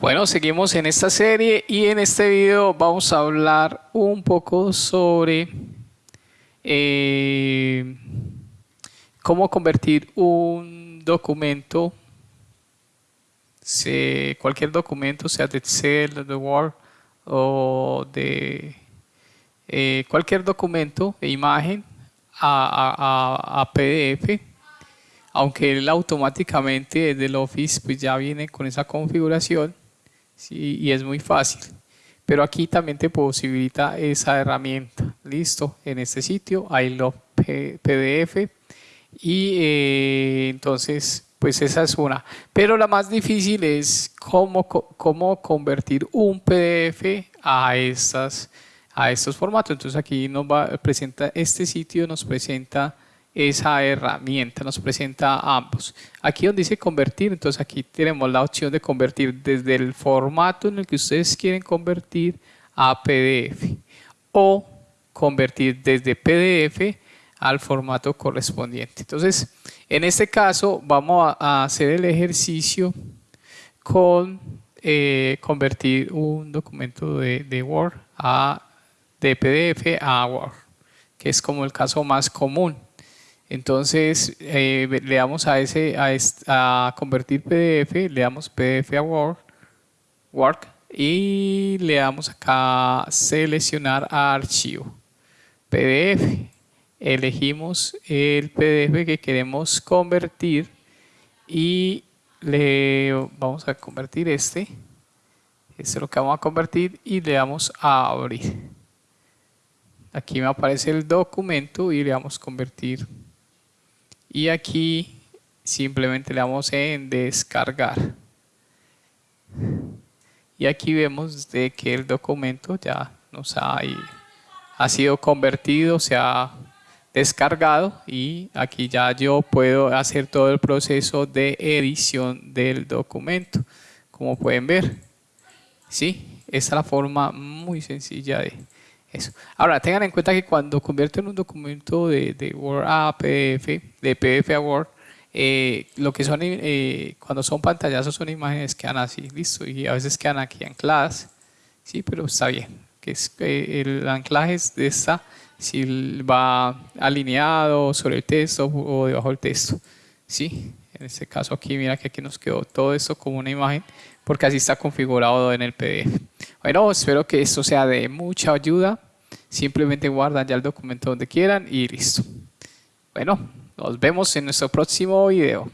Bueno, seguimos en esta serie y en este video vamos a hablar un poco sobre eh, cómo convertir un documento, cualquier documento, sea de Excel, de Word o de eh, cualquier documento de imagen a, a PDF aunque él automáticamente desde el Office pues ya viene con esa configuración y es muy fácil. Pero aquí también te posibilita esa herramienta. Listo, en este sitio los PDF y eh, entonces pues esa es una. Pero la más difícil es cómo, cómo convertir un PDF a, estas, a estos formatos. Entonces aquí nos va, presenta este sitio, nos presenta esa herramienta, nos presenta ambos. Aquí donde dice convertir, entonces aquí tenemos la opción de convertir desde el formato en el que ustedes quieren convertir a PDF o convertir desde PDF al formato correspondiente. Entonces, en este caso vamos a hacer el ejercicio con eh, convertir un documento de, de Word a de PDF a Word, que es como el caso más común. Entonces eh, le damos a, ese, a, convertir PDF, le damos PDF a Word, Work y le damos acá seleccionar archivo, PDF. Elegimos el PDF que queremos convertir y le vamos a convertir este. Este es lo que vamos a convertir y le damos a abrir. Aquí me aparece el documento y le damos convertir y aquí simplemente le damos en descargar y aquí vemos de que el documento ya nos ha, ha sido convertido, se ha descargado y aquí ya yo puedo hacer todo el proceso de edición del documento como pueden ver ¿sí? esta es la forma muy sencilla de eso. Ahora, tengan en cuenta que cuando convierten un documento de, Word a PDF, de PDF a Word, eh, lo que son, eh, cuando son pantallazos son imágenes que quedan así, listo, y a veces quedan aquí ancladas, sí, pero está bien, que es, eh, el anclaje de esta, si va alineado sobre el texto o debajo del texto, sí, en este caso aquí, mira que aquí nos quedó todo esto como una imagen, porque así está configurado en el PDF. Bueno, espero que esto sea de mucha ayuda. Simplemente guardan ya el documento donde quieran y listo. Bueno, nos vemos en nuestro próximo video.